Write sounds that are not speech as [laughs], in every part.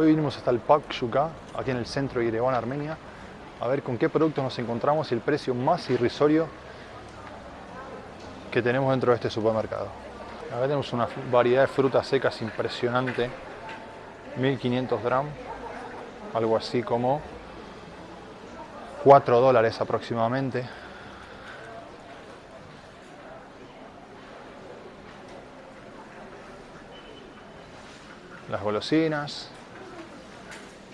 Hoy vinimos hasta el Park Yuka, aquí en el centro de Yerevan, Armenia, a ver con qué productos nos encontramos y el precio más irrisorio que tenemos dentro de este supermercado. Acá tenemos una variedad de frutas secas impresionante, 1500 gramos, algo así como 4 dólares aproximadamente. Las golosinas,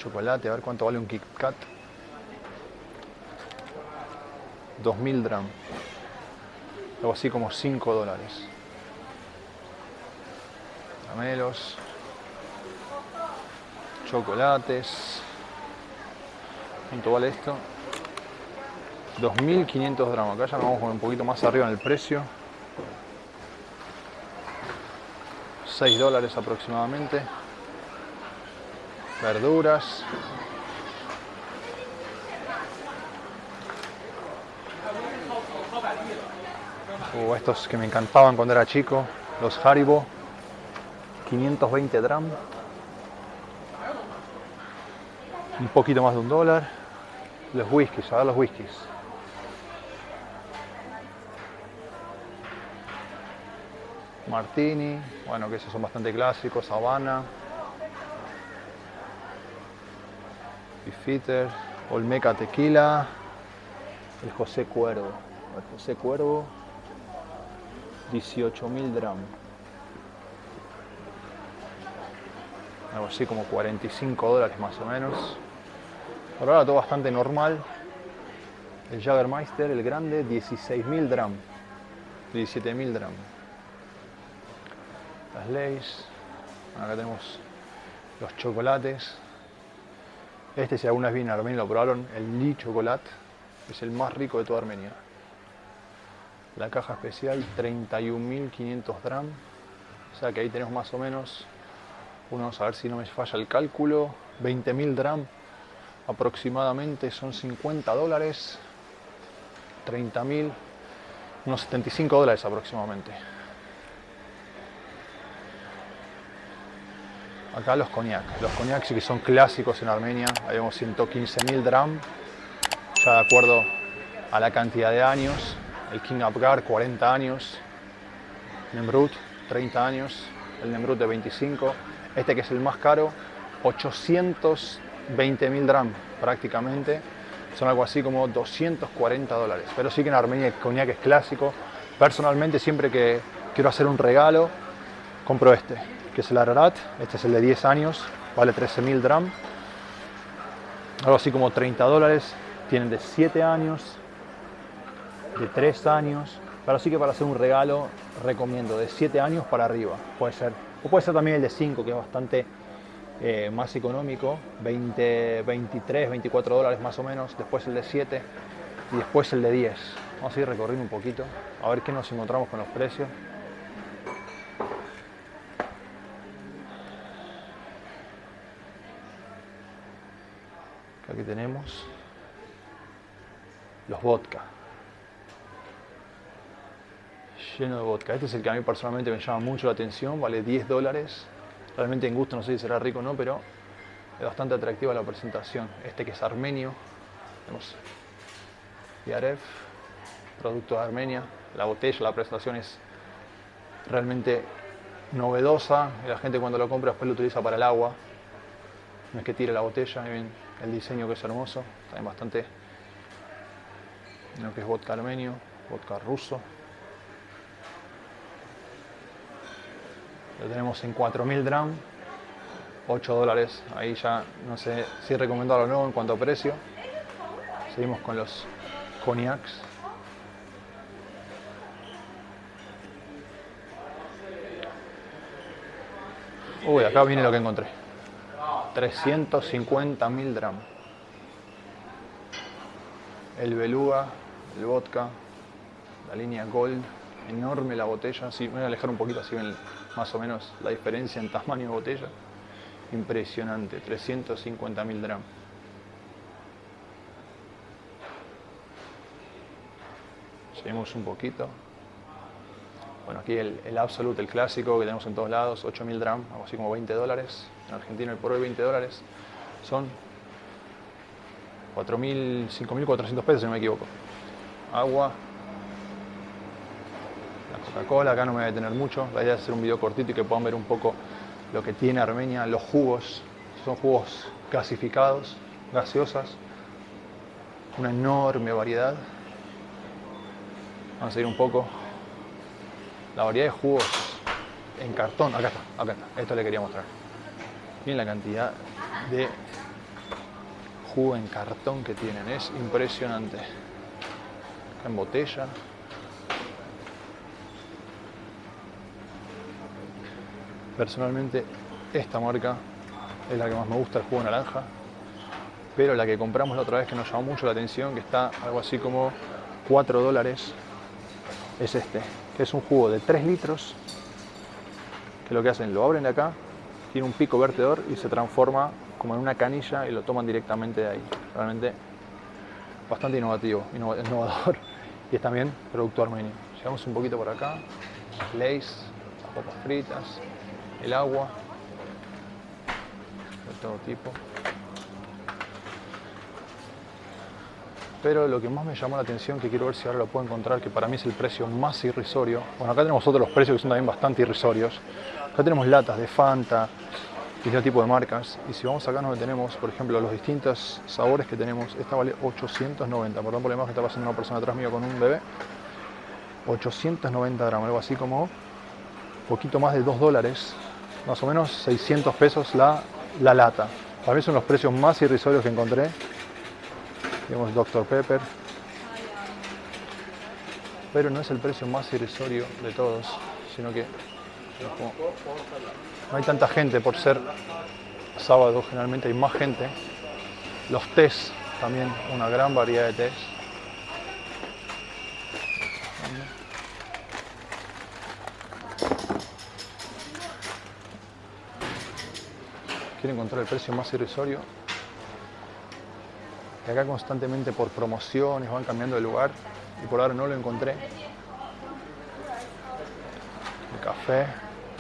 chocolate, a ver cuánto vale un Kit Kat. 2000 drams. Algo así como 5 dólares. Caramelos. Chocolates. ¿Cuánto vale esto? 2.500 drams. Acá ya vamos un poquito más arriba en el precio. 6 dólares aproximadamente verduras. O uh, estos que me encantaban cuando era chico, los Haribo, 520 drams. Un poquito más de un dólar. Los whiskies, a ver los whiskies. Martini, bueno que esos son bastante clásicos, Habana, Fitter, Olmeca Tequila, el José Cuervo. El José Cuervo, 18.000 drams. Algo así como 45 dólares más o menos. Por ahora todo bastante normal. El Jagermeister, el grande, 16.000 drams. 17.000 drams. Las leyes. Acá tenemos los chocolates. Este, si alguna vez viene a Armenia lo probaron, el Li Chocolate, es el más rico de toda Armenia. La caja especial, 31.500 drams. O sea que ahí tenemos más o menos, vamos a ver si no me falla el cálculo, 20.000 drams aproximadamente, son 50 dólares, 30.000, unos 75 dólares aproximadamente. Acá los cognac. Los cognac que son clásicos en Armenia. Hay unos 115.000 dram, ya de acuerdo a la cantidad de años. El King Abgar, 40 años. Nemrut, 30 años. El Nemrut de 25. Este que es el más caro, 820.000 dram prácticamente. Son algo así como 240 dólares. Pero sí que en Armenia el cognac es clásico. Personalmente siempre que quiero hacer un regalo, compro este que es el Ararat. Este es el de 10 años, vale 13.000 drams. Algo así como 30 dólares. Tienen de 7 años, de 3 años. Pero sí que para hacer un regalo recomiendo de 7 años para arriba. Puede ser. O puede ser también el de 5, que es bastante eh, más económico. 20, 23, 24 dólares más o menos. Después el de 7 y después el de 10. Vamos a ir recorriendo un poquito. A ver qué nos encontramos con los precios. Aquí tenemos los vodka. Lleno de vodka. Este es el que a mí personalmente me llama mucho la atención, vale 10 dólares. Realmente en gusto no sé si será rico o no, pero es bastante atractiva la presentación. Este que es armenio. Tenemos Yaref, producto de Armenia. La botella, la presentación es realmente novedosa. La gente cuando lo compra después lo utiliza para el agua. No es que tire la botella, el diseño que es hermoso, también bastante lo que es vodka armenio, vodka ruso. Lo tenemos en 4000 drams, 8 dólares, ahí ya no sé si recomendarlo o no en cuanto a precio. Seguimos con los cognacs. Uy, acá viene lo que encontré. 350 mil. El beluga, el vodka, la línea Gold, enorme la botella. Sí, voy a alejar un poquito así ven más o menos la diferencia en tamaño de botella. Impresionante, 350 mil drams. Seguimos un poquito. Bueno, aquí el, el Absolute, el clásico que tenemos en todos lados, 8000 dram, algo así como 20 dólares. En Argentina el por hoy 20 dólares son 4.000, 5.400 pesos si no me equivoco. Agua. La Coca-Cola, acá no me voy a detener mucho. La idea es hacer un video cortito y que puedan ver un poco lo que tiene Armenia, los jugos. Son jugos gasificados, gaseosas. Una enorme variedad. Vamos a seguir un poco. La variedad de jugos en cartón. Acá está, acá está. Esto le quería mostrar. Miren la cantidad de jugo en cartón que tienen. Es impresionante. En botella. Personalmente, esta marca es la que más me gusta, el jugo naranja. Pero la que compramos la otra vez que nos llamó mucho la atención, que está algo así como 4 dólares, es este, que es un jugo de 3 litros, que lo que hacen, lo abren de acá, tiene un pico vertedor y se transforma como en una canilla y lo toman directamente de ahí. Realmente bastante innovativo, innovador [laughs] y es también producto armenio. Llegamos un poquito por acá, las papas fritas, el agua de todo tipo. Pero lo que más me llamó la atención, que quiero ver si ahora lo puedo encontrar, que para mí es el precio más irrisorio. Bueno, acá tenemos otros precios que son también bastante irrisorios. Acá tenemos latas de Fanta, distintos tipo de marcas. Y si vamos acá nos tenemos, por ejemplo, los distintos sabores que tenemos. Esta vale 890, perdón por la imagen que está pasando una persona atrás mío con un bebé. 890 gramos, algo así como poquito más de 2 dólares, más o menos 600 pesos la, la lata. Para mí son los precios más irrisorios que encontré. Tenemos Dr. Pepper. Pero no es el precio más irrisorio de todos, sino que no hay tanta gente por ser sábado, generalmente hay más gente. Los tés, también una gran variedad de tés. Quiero encontrar el precio más irrisorio. Y acá constantemente por promociones van cambiando de lugar y por ahora no lo encontré. El café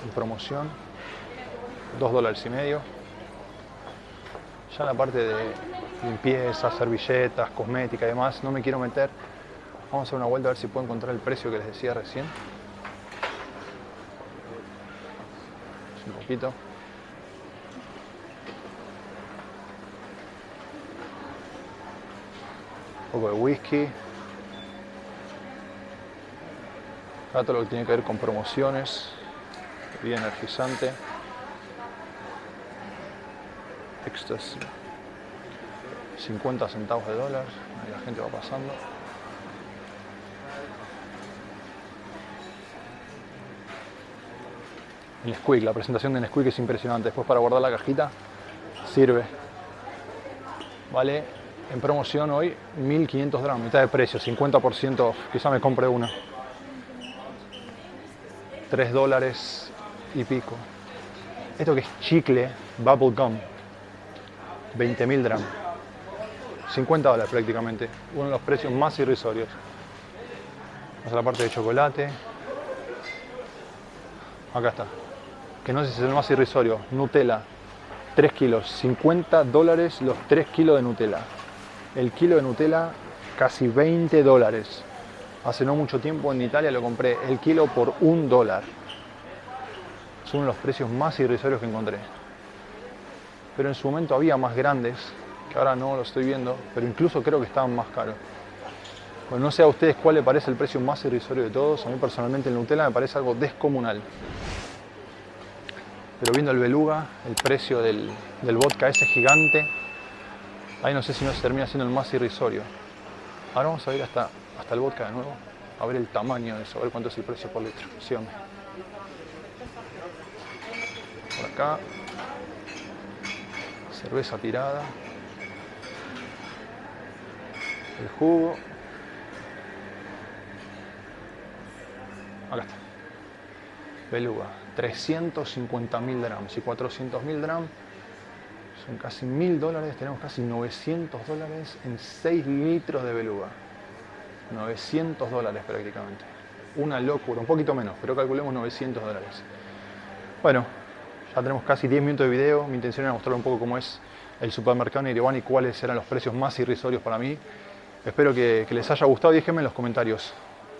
en promoción, 2 dólares y medio. Ya en la parte de limpieza, servilletas, cosmética y demás, no me quiero meter. Vamos a hacer una vuelta a ver si puedo encontrar el precio que les decía recién. Un poquito. Poco de whisky. Acá todo lo que tiene que ver con promociones. Bebida energizante. Ecstasy. 50 centavos de dólar. Ahí la gente va pasando. El Squeak, la presentación de Nesquik es impresionante. Después para guardar la cajita sirve. Vale en promoción hoy 1500 gramos, mitad de precio, 50% Quizá me compre una. 3 dólares y pico. Esto que es chicle, bubble gum, 20.000 gramos. 50 dólares prácticamente, uno de los precios más irrisorios. Vamos a la parte de chocolate. Acá está. Que no sé si es el más irrisorio. Nutella, 3 kilos, 50 dólares los 3 kilos de Nutella. El kilo de Nutella, casi 20 dólares. Hace no mucho tiempo en Italia lo compré el kilo por un dólar. Son los precios más irrisorios que encontré. Pero en su momento había más grandes, que ahora no lo estoy viendo, pero incluso creo que estaban más caros. No sé a ustedes cuál le parece el precio más irrisorio de todos. A mí personalmente el Nutella me parece algo descomunal. Pero viendo el beluga, el precio del, del vodka ese gigante, ahí no sé si no se termina siendo el más irrisorio. Ahora vamos a ir hasta, hasta el vodka de nuevo, a ver el tamaño de eso, a ver cuánto es el precio por litro. Síganme. Por acá, cerveza tirada, el jugo. Acá está. Beluga, 350.000 drams y 400.000 drams son casi 1.000 dólares, tenemos casi 900 dólares en 6 litros de beluga. 900 dólares prácticamente. una locura, un poquito menos, pero calculemos 900 dólares. Bueno, ya tenemos casi 10 minutos de video, mi intención era mostrar un poco cómo es el supermercado en Ereván y cuáles eran los precios más irrisorios para mí. Espero que, les haya gustado déjenme en los comentarios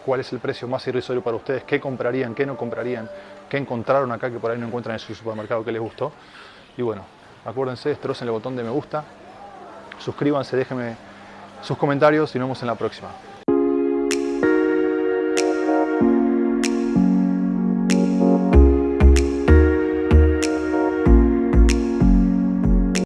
cuál es el precio más irrisorio para ustedes, qué comprarían, qué no comprarían, qué encontraron acá que por ahí no encuentran en su supermercado que les gustó. Y bueno, acuérdense, destrocen el botón de me gusta, suscríbanse, déjenme sus comentarios y nos vemos en la próxima.